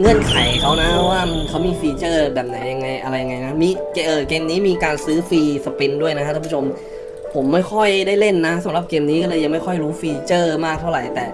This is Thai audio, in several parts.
เงื่อนไขเขานะว่าเขามีฟีเจอร์แบบไหนยังไงอะไรยังไงนะมีเกเออเกมนี้มีการซื้อ free spin ด้วยนะฮะท่านผู้ชม ผมไม่ค่อยได้เล่นนะสำหรับเกมนี้ก็เลยยังไม่ค่อยรู้ฟีเจอร์มากเท่าไหร่แต่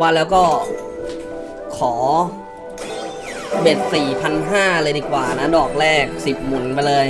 ว่าแล้วก็ขอ bet สี่พันห้าเลยดีกว่านะ ดอกแรกสิบหมุนไปเลย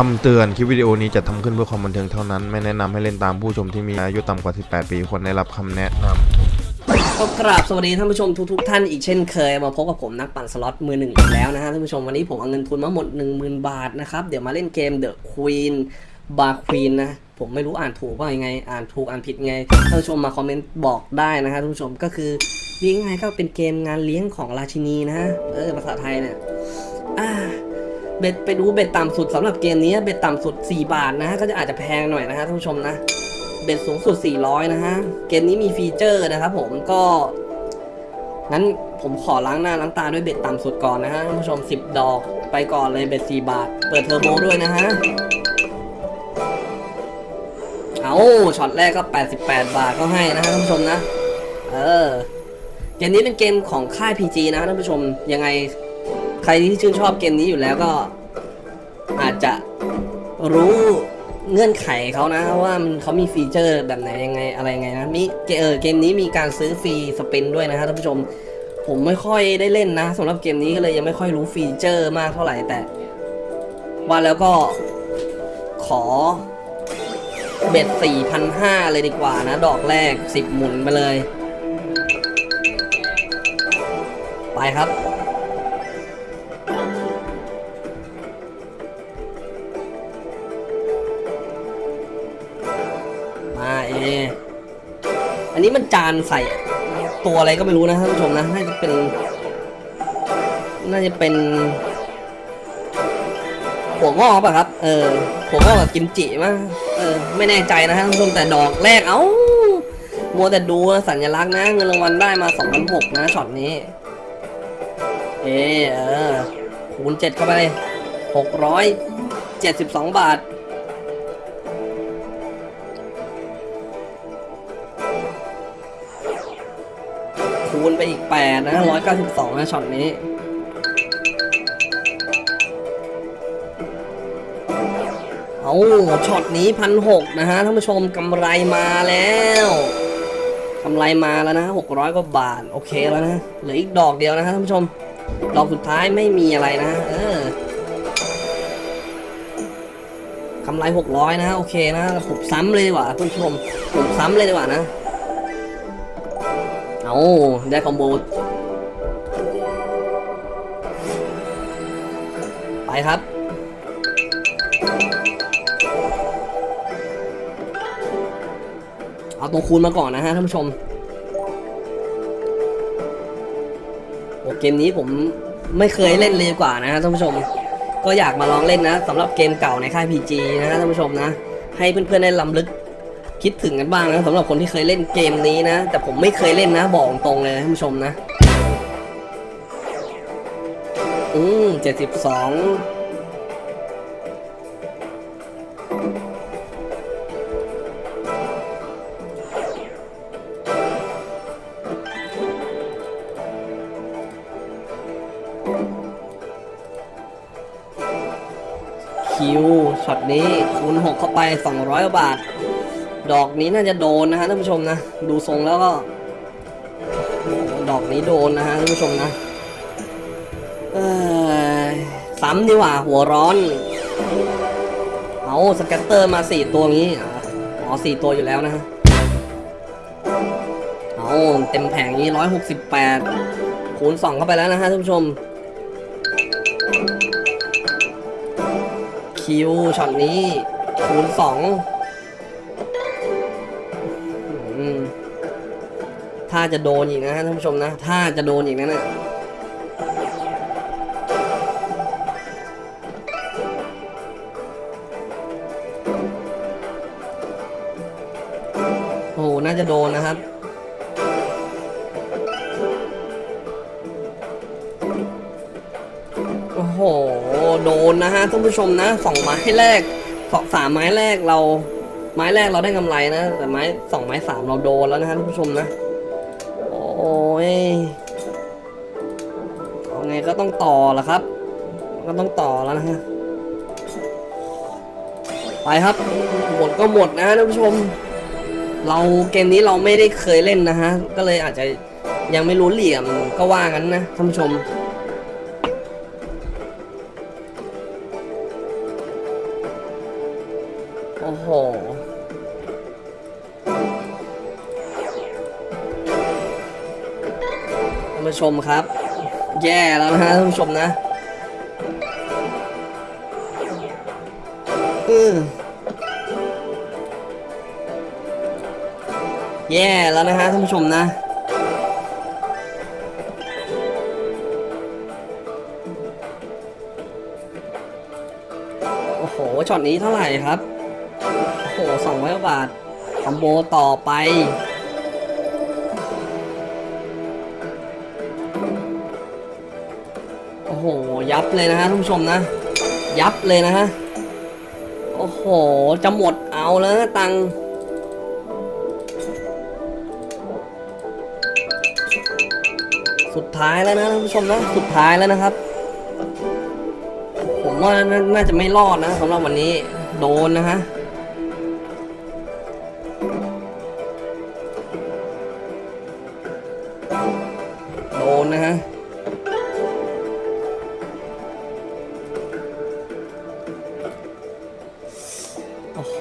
คำเตือนคลิปวิดีโอนี้จะทำขึ้นเพื่อความบันเทิงเท่านั้น ไม่แนะนำให้เล่นตามผู้ชมที่มีอายุต่ำกว่า 18 ปีควรได้รับคำแนะนำก็กราบสวัสดีท่านผู้ชมทุกๆท่านอีกเช่นเคย มาพบกับผมนักปั่นสล็อตมือหนึ่งอีกแล้วนะฮะท่านผู้ชมวันนี้ผมเอาเงินทุนมาหมด 10,000 บาทนะครับ เดี๋ยวมาเล่นเกม The Queen Bar Queen นะผมไม่รู้อ่านถูกว่ายังไง อ่านถูกอ่านผิดไงท่านผู้ชมมาคอมเมนต์บอกได้นะฮะท่านผู้ชมก็คือเรียกง่ายๆก็เป็นเกมงานเลี้ยงของราชินีนะฮะเออภาษาไทยเนี่ยอ่า bet ไปดู bet ต่ำสุดสำหรับเกมนี้ bet ต่ำสุด 4 บาทนะฮะก็จะอาจจะแพงหน่อยนะฮะท่านผู้ชมนะ bet สูงสุด 400 นะฮะเกมนี้มีฟีเจอร์นะครับผมก็งั้นผมขอล้างหน้าล้างตาด้วย bet ต่ำสุดก่อนนะฮะท่านผู้ชม 10 ดอกไปก่อนเลย bet 4 บาท เปิดเทอร์โบด้วยนะฮะเอาช็อตแรกก็ 88 บาทก็ให้นะฮะท่านผู้ชมนะ เออเกมนี้เป็นเกมของค่าย PG นะท่านผู้ชมยังไง ใครที่ชื่นชอบเกมนี้อยู่แล้วก็ อาจจะรู้เงื่อนไขเขานะว่ามันเขามีฟีเจอร์แบบไหนยังไงอะไรยังไงนะมีเกเออเกมนี้มีการซื้อ free spin ด้วยนะฮะท่านผู้ชม ผมไม่ค่อยได้เล่นนะสำหรับเกมนี้ก็เลยยังไม่ค่อยรู้ฟีเจอร์มากเท่าไหร่แต่ ว่าแล้วก็ขอเบ็ดสี่พันห้าเลยดีกว่านะ ดอกแรกสิบหมุนไปเลย ไปครับ นี้มันจานใส่ตัวอะไรก็ไม่รู้นะท่านผู้ชมนะน่าจะเป็น น่าจะเป็นหัวงอกป่ะครับ เออหัวงอกกับกิมจิมั้งเออ ไม่แน่ใจนะท่านผู้ชมแต่ดอกแรกเอ้ามัวแต่ดูสัญลักษณ์นะ เงินรางวัลได้มา2,006นะช็อตนี้ เออคูณเจ็ดเข้าไปหกร้อยเจ็ดสิบสองบาท คูณไปอีกแปดนะร้อยเก้าสิบสองนะช็อตนี้เอาช็อตนี้พันหกนะฮะท่านผู้ชมกำไรมาแล้วกำไรมาแล้วนะหกร้อยกว่าบาท โอเคแล้วนะเหลืออีกดอกเดียวนะฮะท่านผู้ชม ดอกสุดท้ายไม่มีอะไรนะเออกำไรหกร้อยนะ โอเคนะผมซ้ำเลยดีกว่าท่านผู้ชมผมซ้ำเลยดีกว่านะ เอาได้คอมโบ ไปครับ เอาตัวคูณมาก่อนนะฮะท่านผู้ชมโอเกมนี้ผมไม่เคยเล่นเลยกว่านะฮะท่านผู้ชม ก็อยากมาลองเล่นนะสำหรับเกมเก่าในค่าย PG นะฮะท่านผู้ชมนะ ให้เพื่อนๆได้ลำลึก คิดถึงกันบ้างนะสำหรับคนที่เคยเล่นเกมนี้นะ แต่ผมไม่เคยเล่นนะ บอกตรงเลยท่านผู้ชมนะ อืมเจ็ดสิบสองคิวช็อตนี้คูณหกเข้าไป 200กว่าบาท ดอกนี้น่าจะโดนนะฮะท่านผู้ชมนะ ดูทรงแล้วก็ ดอกนี้โดนนะฮะท่านผู้ชมนะซ้ำดีกว่าหัวร้อน เอา scatter มาสี่ตัวงี้อ๋อสี่ตัวอยู่แล้วนะฮะเอาเต็มแผงนี้ร้อยหกสิบแปดคูณสองเข้าไปแล้วนะฮะท่านผู้ชม Q ช็อตนี้คูณสอง อืมถ้าจะโดนอีกนะท่านผู้ชมนะ ถ้าจะโดนอีกนะเนี่ยโอ้โหน่าจะโดนนะครับโอ้โห โดนนะฮะท่านผู้ชมนะสองไม้แรกสองสามไม้แรกเรา ไม้แรกเราได้กำไรนะ แต่ไม้สองไม้สามเราโดนแล้วนะฮะท่านผู้ชมนะ โอ้ยเอาไงก็ต้องต่อละครับ ก็ต้องต่อแล้วนะฮะ ไปครับ หมดก็หมดนะฮะท่านผู้ชม เราเกมนี้เราไม่ได้เคยเล่นนะฮะ ก็เลยอาจจะยังไม่รู้เหลี่ยมก็ว่างั้นนะท่านผู้ชม ผู้ชมครับ แย่แล้วนะฮะท่านผู้ชมนะอือแย่แล้วนะฮะท่านผู้ชมนะโอ้โหช็อตนี้เท่าไหร่ครับ โอ้โหสองร้อยบาทคอมโบต่อไป โอ้โห ยับเลยนะฮะท่านผู้ชมนะ ยับเลยนะฮะ โอ้โห จะหมดเอาแล้วนะตังสุดท้ายแล้วนะท่านผู้ชมนะ สุดท้ายแล้วนะครับ ผมว่าน่าจะไม่รอดนะสำหรับวันนี้ โดนนะฮะ นนะฮะโอ้โห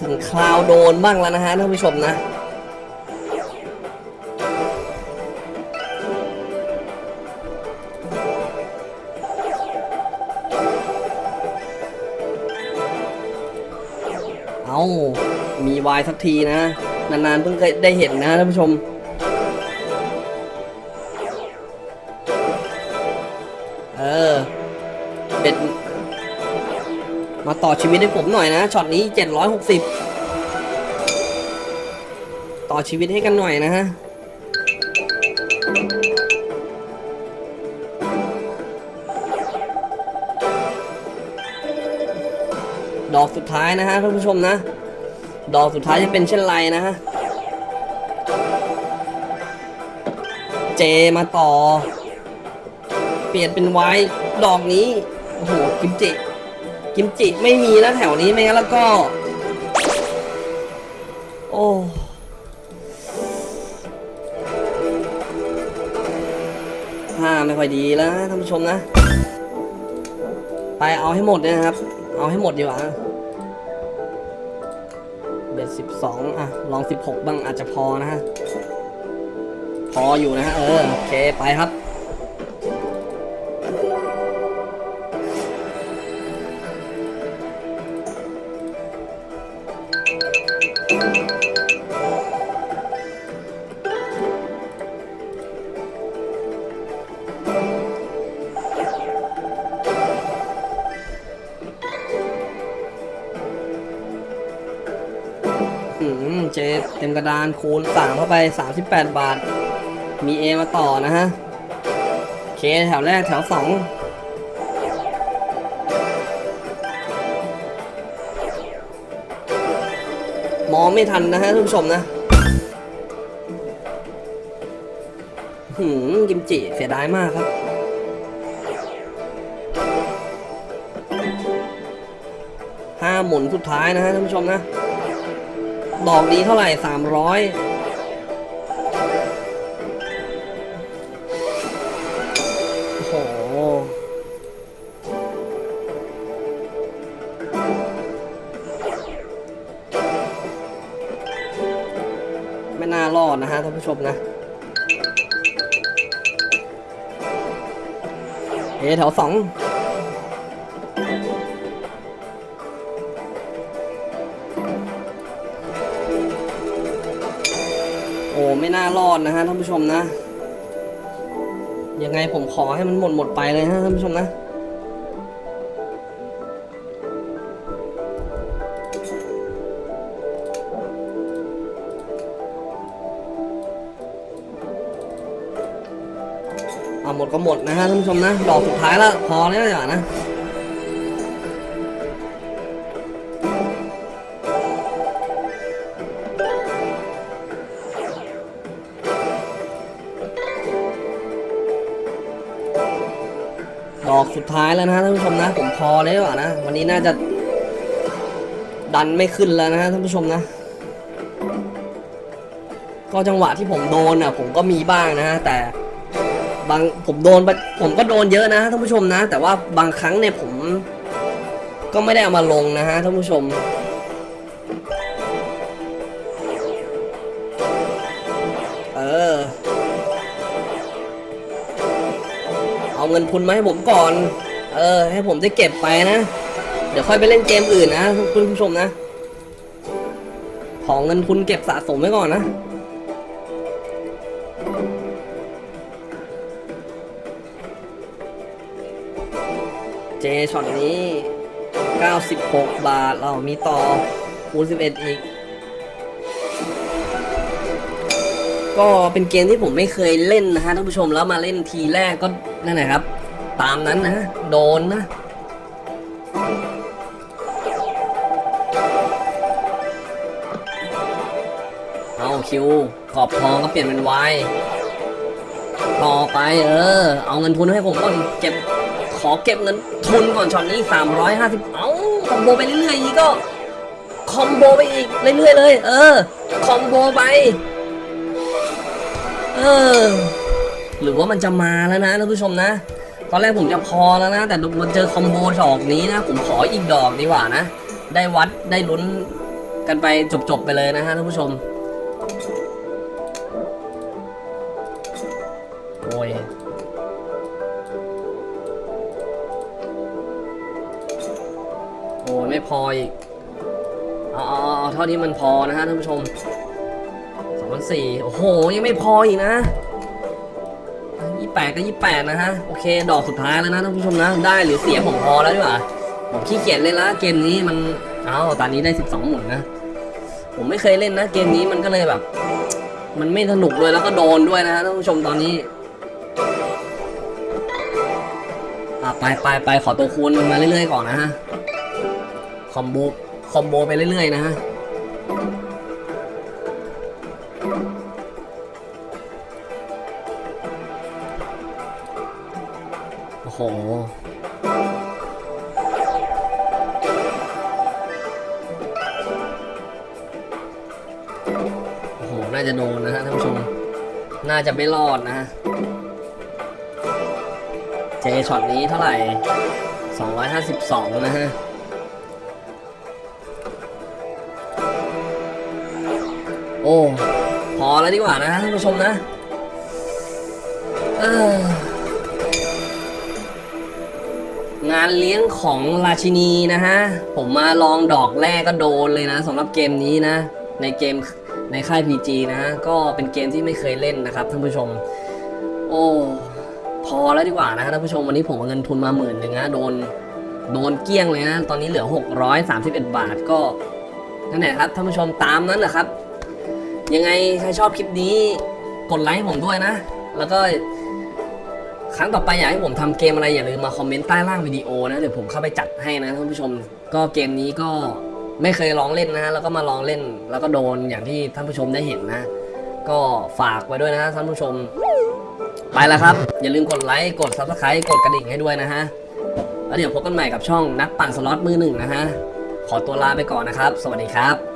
ถึงคราวโดนบ้างแล้วนะฮะท่านผู้ชมนะ เอามีวายสักทีนะ นานๆเพิ่งเคยได้เห็นนะท่านผู้ชม เออเป็นมาต่อชีวิตให้ผมหน่อยนะช็อตนี้ 760 ต่อชีวิตให้กันหน่อยนะฮะ ดอกสุดท้ายนะฮะท่านผู้ชมนะ ดอกสุดท้ายจะเป็นเช่นไรนะฮะ เจมาต่อ เปลี่ยนเป็นไว้ดอกนี้ โอ้โห กิมจิ กิมจิไม่มีแล้วแถวนี้ไม่งั้นแล้วก็ โอ้ท่าไม่ค่อยดีแล้วท่านผู้ชมนะ ไปเอาให้หมดเลยนะครับ เอาให้หมดดีกว่าเบ็ดสิบสองอะ ลองสิบหกบ้างอาจจะพอนะฮะ พออยู่นะฮะ เออ โอเค ไปครับอื เต็มกระดานคูณสามเข้าไป 38 บาท มี A มาต่อนะฮะ เคแถวแรกแถวสองมองไม่ทันนะฮะท่านผู้ชมนะ หืมกิมจิเสียดายมากครับห้าหมุนสุดท้ายนะฮะท่านผู้ชมนะ ดอกนี้เท่าไหร่สามร้อยโอ้โห ไม่น่ารอดนะฮะท่านผู้ชมนะเอแถวสอง ไม่น่ารอดนะฮะท่านผู้ชมนะ ยังไงผมขอให้มันหมดหมดไปเลยฮะท่านผู้ชมนะ เอาหมดก็หมดนะฮะท่านผู้ชมนะ ดอกสุดท้ายแล้วพอแล้วอย่นะ อกสุดท้ายแล้วนะท่านผู้ชมนะ ผมพอแล้วอะนะ วันนี้น่าจะ ดันไม่ขึ้นแล้วนะท่านผู้ชมนะ ก็จังหวะที่ผมโดนอะ ผมก็มีบ้างนะแต่บางผมโดนผมก็โดนเยอะนะท่านผู้ชมนะ แต่ว่าบางครั้งเนี่ยผม ก็ไม่ได้เอามาลงนะฮะท่านผู้ชม เอาเงินทุนมาให้ผมก่อน เออ ให้ผมได้เก็บไปนะ เดี๋ยวค่อยไปเล่นเกมอื่นนะคุณผู้ชมนะ ของเงินทุนเก็บสะสมไว้ก่อนนะเจช็อตนี้ 96 บาท เรามีต่อคูณ11 อีก ก็เป็นเกมที่ผมไม่เคยเล่นนะฮะท่านผู้ชมแล้วมาเล่นทีแรกก็นั่นแหละครับ ตามนั้นนะโดนนะเอา Q ขอบทองก็เปลี่ยนเป็นวายต่อไปเออ เอาเงินทุนให้ผมก่อนเก็บขอเก็บเงินทุนก่อนช็อตนี้ 350 เอา combo ไปเรื่อยๆอีกก็ combo ไปอีกเรื่อยๆเลย เออ combo ไป เออ หรือว่ามันจะมาแล้วนะท่านผู้ชมนะ ตอนแรกผมจะพอแล้วนะ แต่มันเจอคอมโบดอกนี้นะ ผมขออีกดอกดีกว่านะ ได้วัดได้ลุ้นกันไปจบๆไปเลยนะฮะท่านผู้ชม โอ้ยโอ้ยไม่พออีกอาเอเอาเท่าที่มันพอนะฮะท่านผู้ชม สี่โอ้โห ยังไม่พออีกนะยี่แปดก็ยี่แปดนะฮะ โอเค ดอกสุดท้ายแล้วนะท่านผู้ชมนะ ได้หรือเสียผมพอแล้วดีกว่าผมขี้เกียจเล่นละเกมนี้มัน เอาตอนนี้ได้สิบสองหมุนนะ ผมไม่เคยเล่นนะ เกมนี้มันก็เลยแบบ มันไม่สนุกด้วยแล้วก็โดนด้วยนะฮะท่านผู้ชมตอนนี้อะไปไปไปขอตัวคูณมันมาเรื่อยๆก่อนนะฮะ คอมโบ คอมโบไปเรื่อยๆนะฮะ โอ้โห โอ้โห น่าจะโดนนะฮะท่านผู้ชม น่าจะไม่รอดนะฮะ เจช็อตนี้เท่าไหร่ 252 นะฮะโอ้ พอแล้วดีกว่านะท่านผู้ชมนะ เออ งานเลี้ยงของราชินีนะฮะ ผมมาลองดอกแรกก็โดนเลยนะสำหรับเกมนี้นะ ในเกมในค่าย PG นะฮะก็เป็นเกมที่ไม่เคยเล่นนะครับท่านผู้ชม โอ้ พอแล้วดีกว่านะท่านผู้ชมวันนี้ผมเอาเงินทุนมาหมื่นหนึ่งนะโดนโดนเกลี้ยงเลยนะ ตอนนี้เหลือ 631 บาทก็นั่นแหละครับท่านผู้ชมตามนั้นแหละครับ ยังไงใครชอบคลิปนี้กดไลค์ผมด้วยนะ แล้วก็ ครั้งต่อไปอยากให้ผมทำเกมอะไรอย่าลืมมาคอมเมนต์ใต้ล่างวิดีโอนะ เดี๋ยวผมเข้าไปจัดให้นะท่านผู้ชม ก็เกมนี้ก็ไม่เคยลองเล่นนะ แล้วก็มาลองเล่น แล้วก็โดนอย่างที่ท่านผู้ชมได้เห็นนะ ก็ฝากไว้ด้วยนะท่านผู้ชม ไปแล้วครับ อย่าลืมกดไลค์กด subscribe กดกระดิ่งให้ด้วยนะฮะ แล้วเดี๋ยวพบกันใหม่กับช่องนักปั่นสล็อตมือหนึ่งนะฮะ ขอตัวลาไปก่อนนะครับ สวัสดีครับ